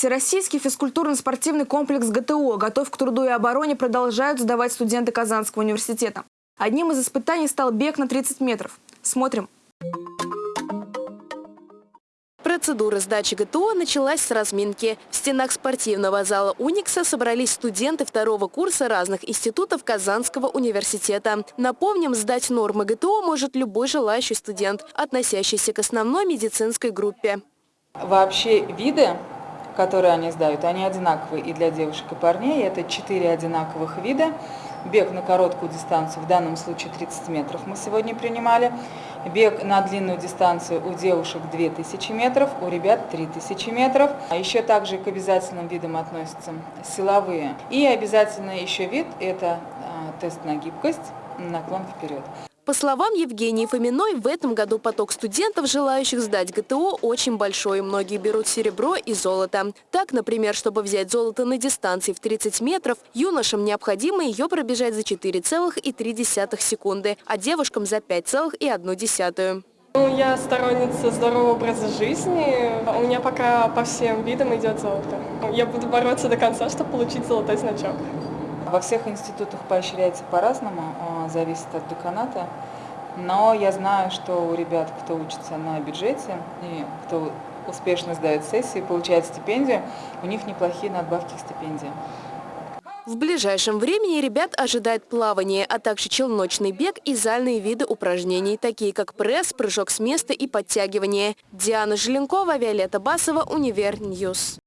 Всероссийский физкультурно-спортивный комплекс ГТО «Готов к труду и обороне» продолжают сдавать студенты Казанского университета. Одним из испытаний стал бег на 30 метров. Смотрим. Процедура сдачи ГТО началась с разминки. В стенах спортивного зала «Уникса» собрались студенты второго курса разных институтов Казанского университета. Напомним, сдать нормы ГТО может любой желающий студент, относящийся к основной медицинской группе. Вообще виды, которые они сдают, они одинаковые и для девушек и парней. Это четыре одинаковых вида. Бег на короткую дистанцию, в данном случае 30 метров мы сегодня принимали. Бег на длинную дистанцию у девушек 2000 метров, у ребят 3000 метров. А еще также к обязательным видам относятся силовые. И обязательно еще вид – это а, тест на гибкость, наклон вперед. По словам Евгении Фоминой, в этом году поток студентов, желающих сдать ГТО, очень большой. Многие берут серебро и золото. Так, например, чтобы взять золото на дистанции в 30 метров, юношам необходимо ее пробежать за 4,3 секунды, а девушкам за 5,1. Ну, я сторонница здорового образа жизни. У меня пока по всем видам идет золото. Я буду бороться до конца, чтобы получить золотой значок. Во всех институтах поощряется по-разному, а, зависит от деканата. Но я знаю, что у ребят, кто учится на бюджете и кто успешно сдает сессии, получает стипендию, у них неплохие надбавки к стипендии. В ближайшем времени ребят ожидает плавание, а также челночный бег и зальные виды упражнений, такие как пресс, прыжок с места и подтягивание. Диана Желенкова, Виолетта Басова, Univer News.